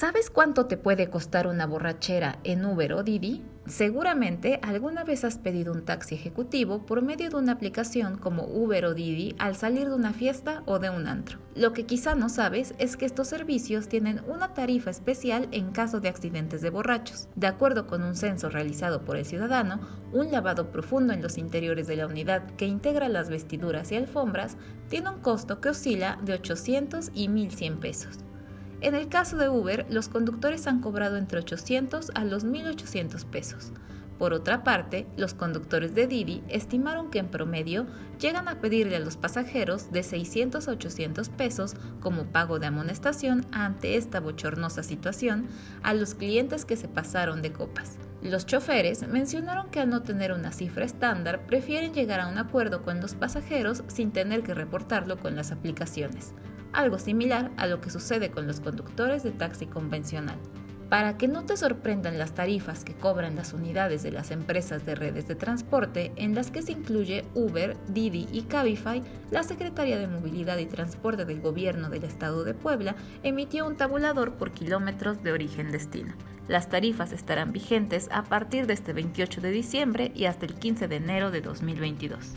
¿Sabes cuánto te puede costar una borrachera en Uber o Didi? Seguramente alguna vez has pedido un taxi ejecutivo por medio de una aplicación como Uber o Didi al salir de una fiesta o de un antro. Lo que quizá no sabes es que estos servicios tienen una tarifa especial en caso de accidentes de borrachos. De acuerdo con un censo realizado por el ciudadano, un lavado profundo en los interiores de la unidad que integra las vestiduras y alfombras tiene un costo que oscila de 800 y 1100 pesos. En el caso de Uber, los conductores han cobrado entre 800 a los 1.800 pesos. Por otra parte, los conductores de Didi estimaron que en promedio llegan a pedirle a los pasajeros de 600 a 800 pesos como pago de amonestación ante esta bochornosa situación a los clientes que se pasaron de copas. Los choferes mencionaron que al no tener una cifra estándar prefieren llegar a un acuerdo con los pasajeros sin tener que reportarlo con las aplicaciones algo similar a lo que sucede con los conductores de taxi convencional. Para que no te sorprendan las tarifas que cobran las unidades de las empresas de redes de transporte, en las que se incluye Uber, Didi y Cabify, la Secretaría de Movilidad y Transporte del Gobierno del Estado de Puebla emitió un tabulador por kilómetros de origen-destino. Las tarifas estarán vigentes a partir de este 28 de diciembre y hasta el 15 de enero de 2022.